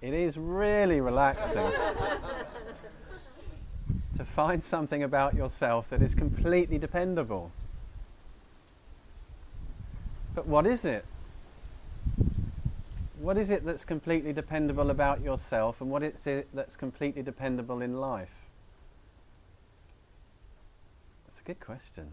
It is really relaxing to find something about yourself that is completely dependable. But what is it? What is it that's completely dependable about yourself, and what is it that's completely dependable in life? That's a good question.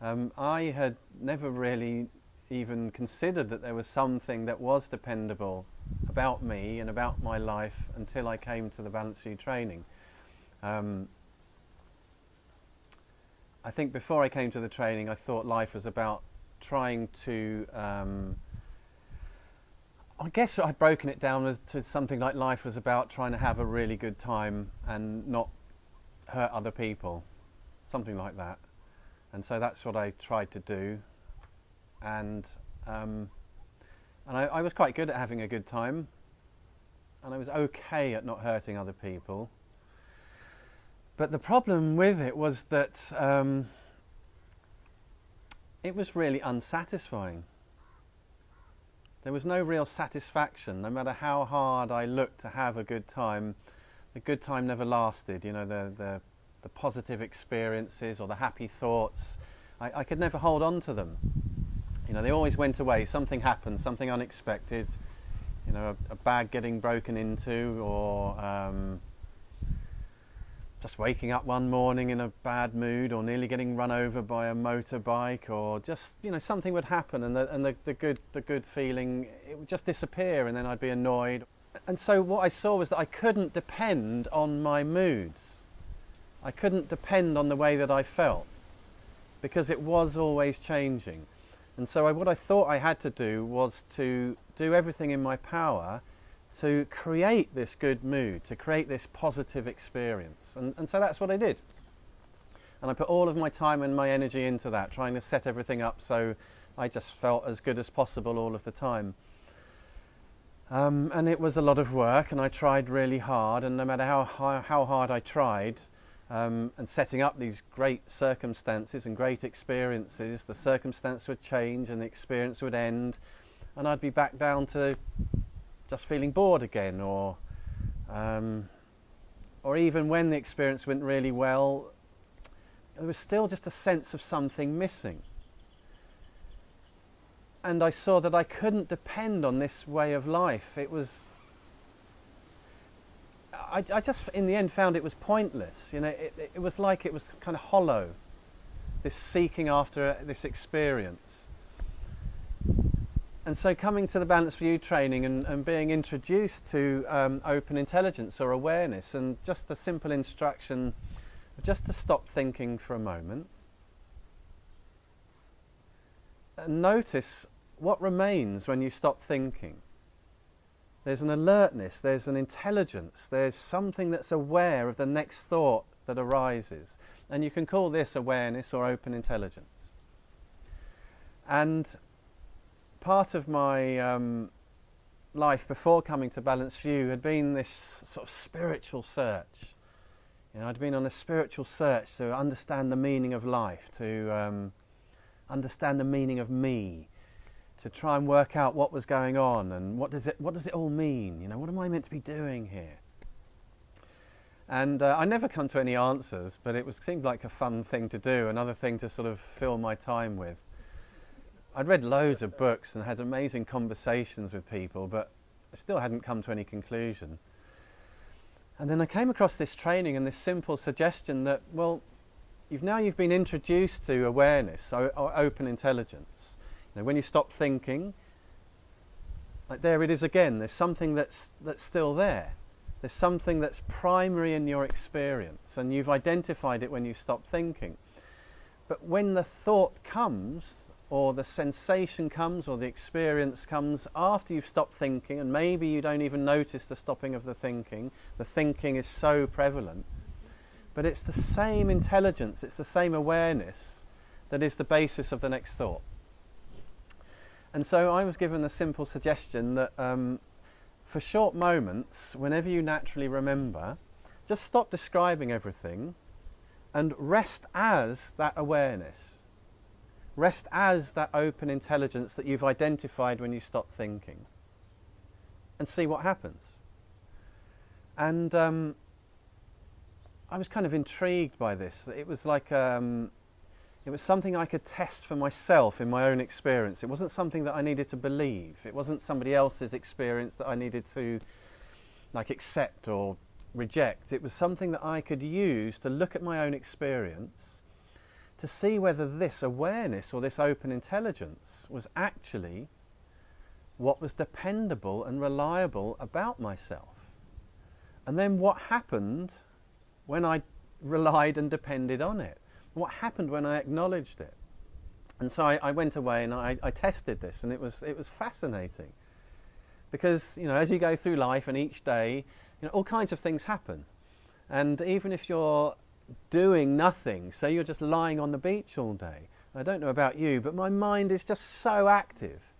Um, I had never really even considered that there was something that was dependable about me and about my life until I came to the Balanced View training. Um, I think before I came to the training, I thought life was about trying to. Um, I guess I'd broken it down as to something like life was about trying to have a really good time and not hurt other people, something like that. And so that's what I tried to do, and um, and I, I was quite good at having a good time, and I was okay at not hurting other people. But the problem with it was that um, it was really unsatisfying. There was no real satisfaction, no matter how hard I looked to have a good time. The good time never lasted. You know, the the, the positive experiences or the happy thoughts, I, I could never hold on to them. You know, they always went away. Something happened, something unexpected. You know, a, a bag getting broken into, or um, just waking up one morning in a bad mood or nearly getting run over by a motorbike or just you know something would happen and the, and the, the good the good feeling it would just disappear and then I'd be annoyed and so what I saw was that I couldn't depend on my moods I couldn't depend on the way that I felt because it was always changing and so I, what I thought I had to do was to do everything in my power to create this good mood, to create this positive experience. And, and so that's what I did. And I put all of my time and my energy into that, trying to set everything up so I just felt as good as possible all of the time. Um, and it was a lot of work, and I tried really hard. And no matter how, how, how hard I tried, um, and setting up these great circumstances and great experiences, the circumstance would change and the experience would end, and I'd be back down to just feeling bored again, or um, or even when the experience went really well, there was still just a sense of something missing. And I saw that I couldn't depend on this way of life. It was. I, I just, in the end, found it was pointless. You know, it, it was like it was kind of hollow. This seeking after this experience and so coming to the Balanced View training and, and being introduced to um, open intelligence or awareness and just the simple instruction just to stop thinking for a moment and notice what remains when you stop thinking. There's an alertness, there's an intelligence, there's something that's aware of the next thought that arises. And you can call this awareness or open intelligence. And part of my um, life before coming to Balanced View had been this sort of spiritual search. You know, I'd been on a spiritual search to understand the meaning of life, to um, understand the meaning of me, to try and work out what was going on and what does it what does it all mean? You know, what am I meant to be doing here? And uh, I never come to any answers, but it was seemed like a fun thing to do, another thing to sort of fill my time with. I'd read loads of books and had amazing conversations with people, but I still hadn't come to any conclusion. And then I came across this training and this simple suggestion that, well, you've now you've been introduced to awareness or open intelligence. Know, when you stop thinking, like there it is again. There's something that's that's still there. There's something that's primary in your experience, and you've identified it when you stop thinking. But when the thought comes, or the sensation comes or the experience comes after you've stopped thinking, and maybe you don't even notice the stopping of the thinking. The thinking is so prevalent. But it's the same intelligence, it's the same awareness that is the basis of the next thought. And so I was given the simple suggestion that um, for short moments, whenever you naturally remember, just stop describing everything and rest as that awareness Rest as that open intelligence that you've identified when you stop thinking. and see what happens. And um, I was kind of intrigued by this. It was like um, it was something I could test for myself in my own experience. It wasn't something that I needed to believe. It wasn't somebody else's experience that I needed to like accept or reject. It was something that I could use to look at my own experience to see whether this awareness or this open intelligence was actually what was dependable and reliable about myself. And then what happened when I relied and depended on it? What happened when I acknowledged it? And so I, I went away and I, I tested this, and it was, it was fascinating. Because, you know, as you go through life and each day, you know, all kinds of things happen. And even if you're doing nothing, say you're just lying on the beach all day, I don't know about you, but my mind is just so active.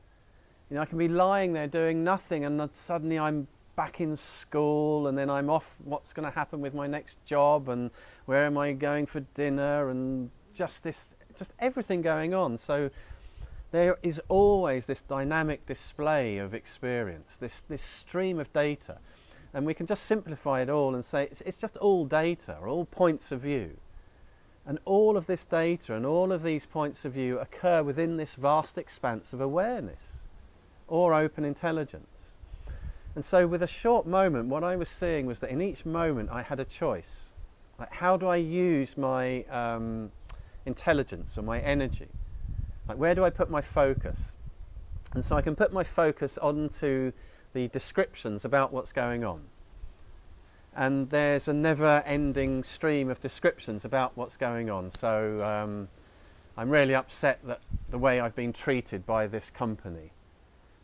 You know, I can be lying there doing nothing, and suddenly I'm back in school, and then I'm off. What's going to happen with my next job, and where am I going for dinner, and just this, just everything going on. So there is always this dynamic display of experience, this, this stream of data. And we can just simplify it all and say it's, it's just all data, all points of view. And all of this data and all of these points of view occur within this vast expanse of awareness or open intelligence. And so, with a short moment, what I was seeing was that in each moment I had a choice. Like, how do I use my um, intelligence or my energy? Like, where do I put my focus? And so I can put my focus onto the descriptions about what's going on. And there's a never ending stream of descriptions about what's going on. So um, I'm really upset that the way I've been treated by this company.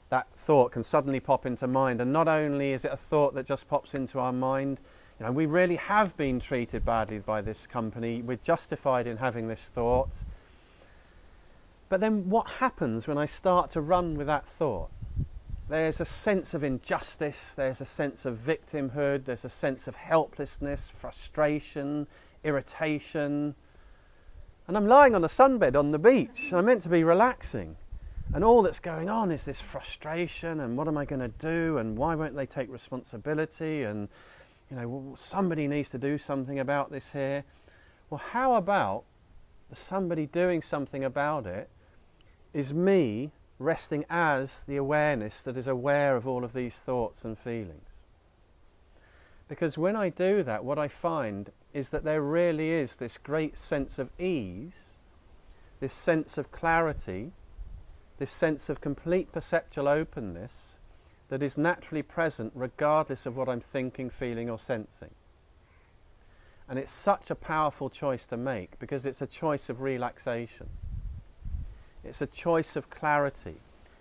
That thought can suddenly pop into mind, and not only is it a thought that just pops into our mind, you know, we really have been treated badly by this company. We're justified in having this thought. But then what happens when I start to run with that thought? There's a sense of injustice, there's a sense of victimhood, there's a sense of helplessness, frustration, irritation. And I'm lying on a sunbed on the beach, and I'm meant to be relaxing. And all that's going on is this frustration, and what am I going to do, and why won't they take responsibility, and you know, somebody needs to do something about this here. Well, how about somebody doing something about it is me resting as the awareness that is aware of all of these thoughts and feelings. Because when I do that, what I find is that there really is this great sense of ease, this sense of clarity, this sense of complete perceptual openness that is naturally present regardless of what I'm thinking, feeling, or sensing. And it's such a powerful choice to make because it's a choice of relaxation. It's a choice of clarity.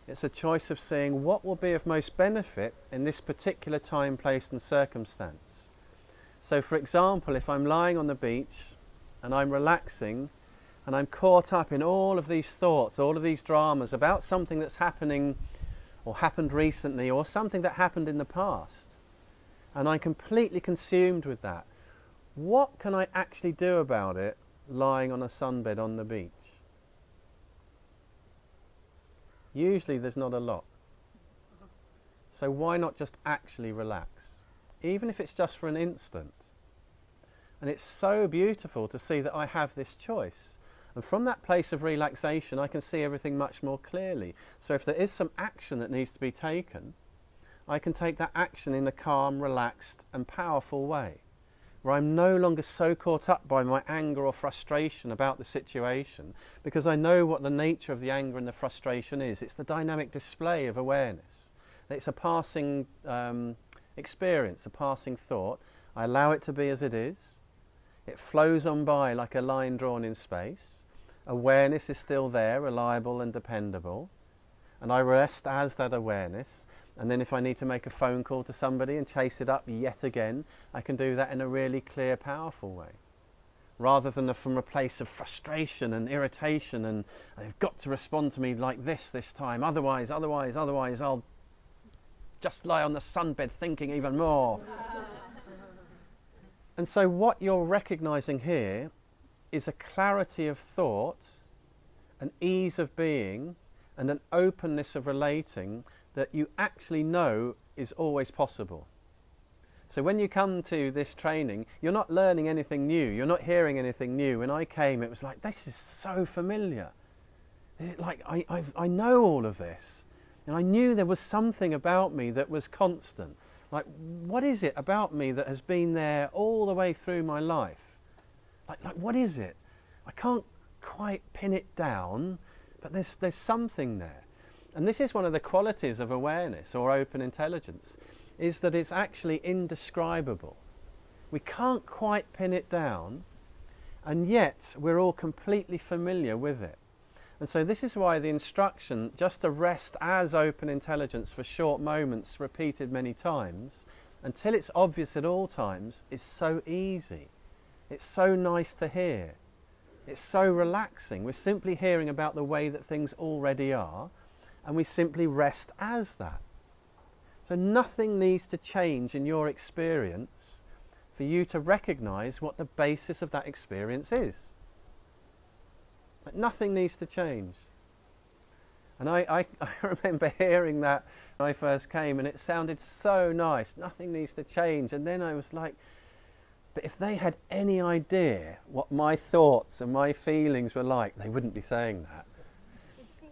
It's a choice of seeing what will be of most benefit in this particular time, place, and circumstance. So, for example, if I'm lying on the beach and I'm relaxing and I'm caught up in all of these thoughts, all of these dramas about something that's happening or happened recently or something that happened in the past, and I'm completely consumed with that, what can I actually do about it lying on a sunbed on the beach? Usually there's not a lot. So why not just actually relax? Even if it's just for an instant. And it's so beautiful to see that I have this choice. And from that place of relaxation, I can see everything much more clearly. So if there is some action that needs to be taken, I can take that action in a calm, relaxed, and powerful way where I'm no longer so caught up by my anger or frustration about the situation because I know what the nature of the anger and the frustration is. It's the dynamic display of awareness. It's a passing um, experience, a passing thought. I allow it to be as it is. It flows on by like a line drawn in space. Awareness is still there, reliable and dependable. And I rest as that awareness. And then if I need to make a phone call to somebody and chase it up yet again, I can do that in a really clear, powerful way. Rather than from a place of frustration and irritation and they've got to respond to me like this this time, otherwise, otherwise, otherwise, I'll just lie on the sunbed thinking even more. and so, what you're recognizing here is a clarity of thought, an ease of being, and an openness of relating that you actually know is always possible. So when you come to this training, you're not learning anything new. You're not hearing anything new. When I came, it was like, this is so familiar. Like, I, I've, I know all of this. And I knew there was something about me that was constant. Like, what is it about me that has been there all the way through my life? Like, like what is it? I can't quite pin it down, but there's, there's something there. And this is one of the qualities of awareness or open intelligence, is that it's actually indescribable. We can't quite pin it down, and yet we're all completely familiar with it. And so, this is why the instruction just to rest as open intelligence for short moments, repeated many times, until it's obvious at all times, is so easy. It's so nice to hear. It's so relaxing. We're simply hearing about the way that things already are, and we simply rest as that. So, nothing needs to change in your experience for you to recognize what the basis of that experience is. But nothing needs to change. And I, I, I, remember hearing that when I first came, and it sounded so nice. Nothing needs to change. And then I was like, but if they had any idea what my thoughts and my feelings were like, they wouldn't be saying that.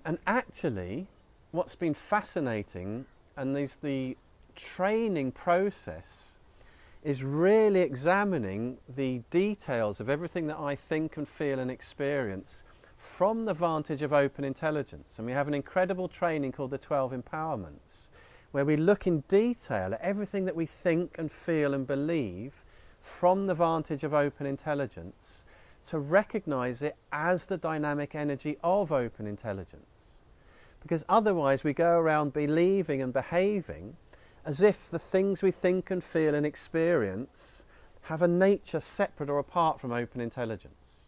And actually, what's been fascinating, and is the training process, is really examining the details of everything that I think and feel and experience from the vantage of open intelligence. And we have an incredible training called the 12 Empowerments, where we look in detail at everything that we think and feel and believe from the vantage of open intelligence to recognize it as the dynamic energy of open intelligence. Because otherwise, we go around believing and behaving as if the things we think and feel and experience have a nature separate or apart from open intelligence.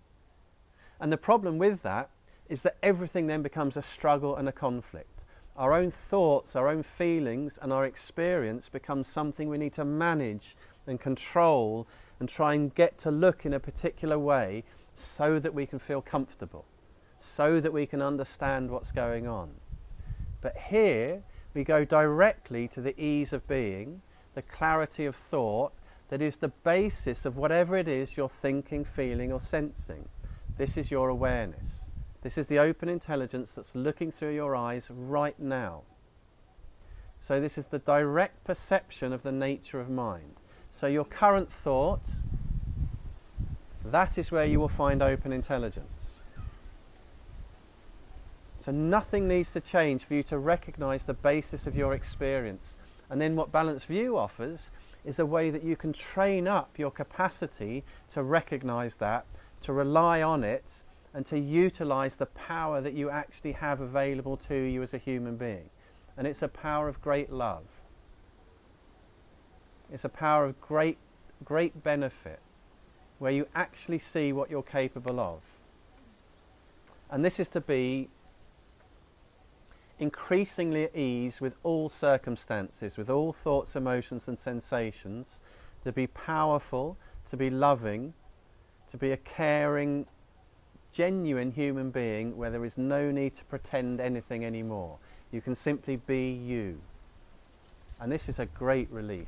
And the problem with that is that everything then becomes a struggle and a conflict. Our own thoughts, our own feelings, and our experience becomes something we need to manage and control and try and get to look in a particular way so that we can feel comfortable, so that we can understand what's going on. But here we go directly to the ease of being, the clarity of thought that is the basis of whatever it is you're thinking, feeling, or sensing. This is your awareness. This is the open intelligence that's looking through your eyes right now. So, this is the direct perception of the nature of mind. So, your current thought, that is where you will find open intelligence. So, nothing needs to change for you to recognize the basis of your experience. And then, what Balanced View offers is a way that you can train up your capacity to recognize that to rely on it and to utilize the power that you actually have available to you as a human being. And it's a power of great love. It's a power of great, great benefit where you actually see what you're capable of. And this is to be increasingly at ease with all circumstances, with all thoughts, emotions, and sensations, to be powerful, to be loving, to be a caring, genuine human being where there is no need to pretend anything anymore. You can simply be you. And this is a great relief.